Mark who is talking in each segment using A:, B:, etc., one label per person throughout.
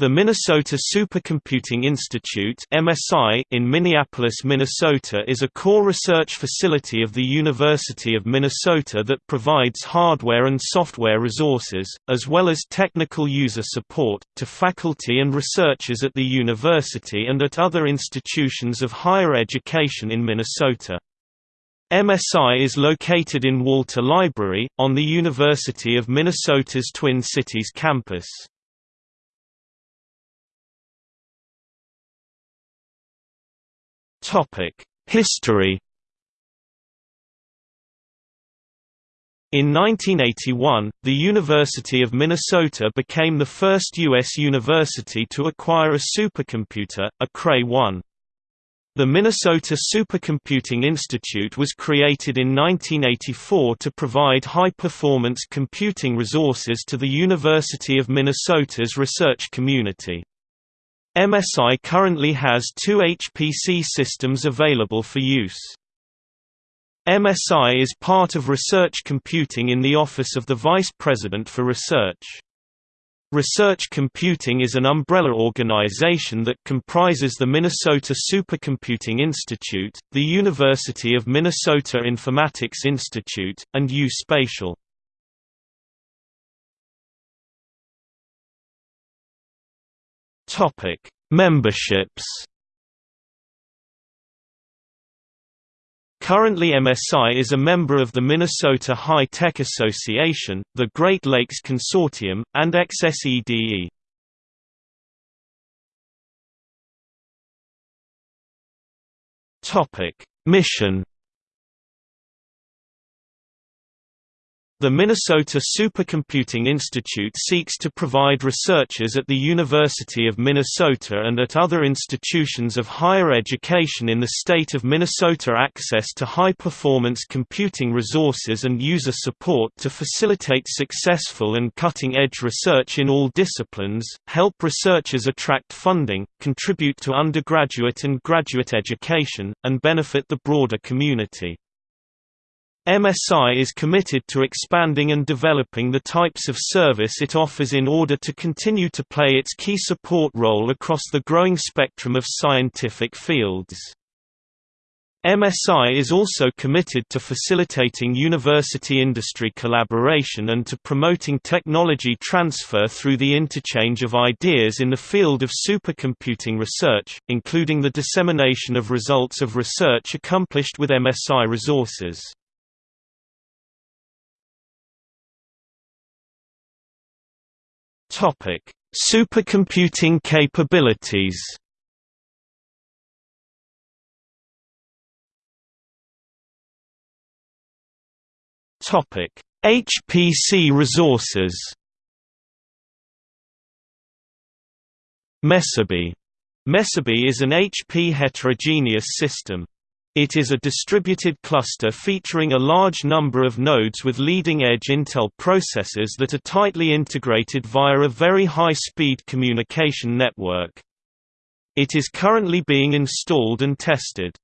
A: The Minnesota Supercomputing Institute (MSI) in Minneapolis, Minnesota is a core research facility of the University of Minnesota that provides hardware and software resources, as well as technical user support, to faculty and researchers at the university and at other institutions of higher education in Minnesota. MSI is located in Walter Library, on the University of Minnesota's Twin Cities campus. History In 1981, the University of Minnesota became the first U.S. university to acquire a supercomputer, a Cray-1. The Minnesota Supercomputing Institute was created in 1984 to provide high-performance computing resources to the University of Minnesota's research community. MSI currently has two HPC systems available for use. MSI is part of research computing in the Office of the Vice President for Research. Research Computing is an umbrella organization that comprises the Minnesota Supercomputing Institute, the University of Minnesota Informatics Institute, and U Topic: Memberships. Currently MSI is a member of the Minnesota High Tech Association, the Great Lakes Consortium, and XSEDE. Topic: Mission The Minnesota Supercomputing Institute seeks to provide researchers at the University of Minnesota and at other institutions of higher education in the state of Minnesota access to high-performance computing resources and user support to facilitate successful and cutting-edge research in all disciplines, help researchers attract funding, contribute to undergraduate and graduate education, and benefit the broader community. MSI is committed to expanding and developing the types of service it offers in order to continue to play its key support role across the growing spectrum of scientific fields. MSI is also committed to facilitating university-industry collaboration and to promoting technology transfer through the interchange of ideas in the field of supercomputing research, including the dissemination of results of research accomplished with MSI resources. Topic: Supercomputing capabilities. Topic: HPC resources. Mesabi. Mesabi is an HP heterogeneous system. It is a distributed cluster featuring a large number of nodes with leading-edge Intel processors that are tightly integrated via a very high-speed communication network. It is currently being installed and tested.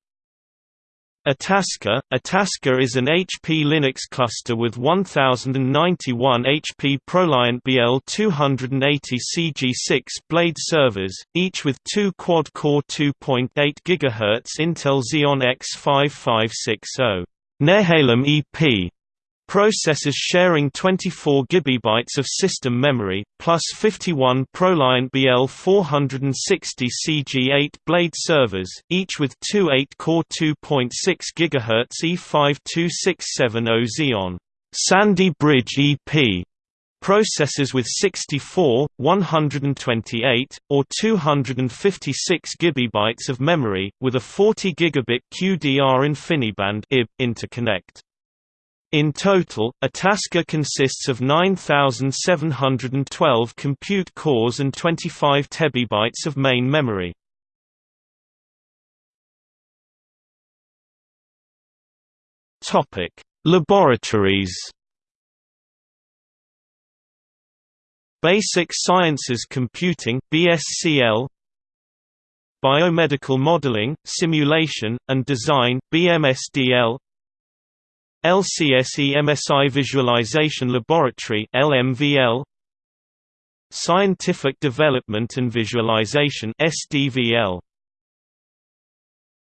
A: Itasca Itasca is an HP Linux cluster with 1091 HP ProLiant BL280 CG6 blade servers, each with two quad-core 2.8 GHz Intel Xeon X5560 Nehalem EP Processors sharing 24 GB of system memory, plus 51 ProLiant BL460 CG8 blade servers, each with two 8-core 2.6 GHz E52670 Xeon Sandy Bridge EP processors with 64, 128, or 256 GB of memory, with a 40 gigabit QDR InfiniBand interconnect. In total, Itasca consists of 9,712 compute cores and 25 tebibytes of main memory. Laboratories. Basic Sciences Computing (BSCL). Biomedical Modeling, Simulation, and Design (BMSDL). LCSE MSI Visualization Laboratory LMVL Scientific Development and Visualization SDVL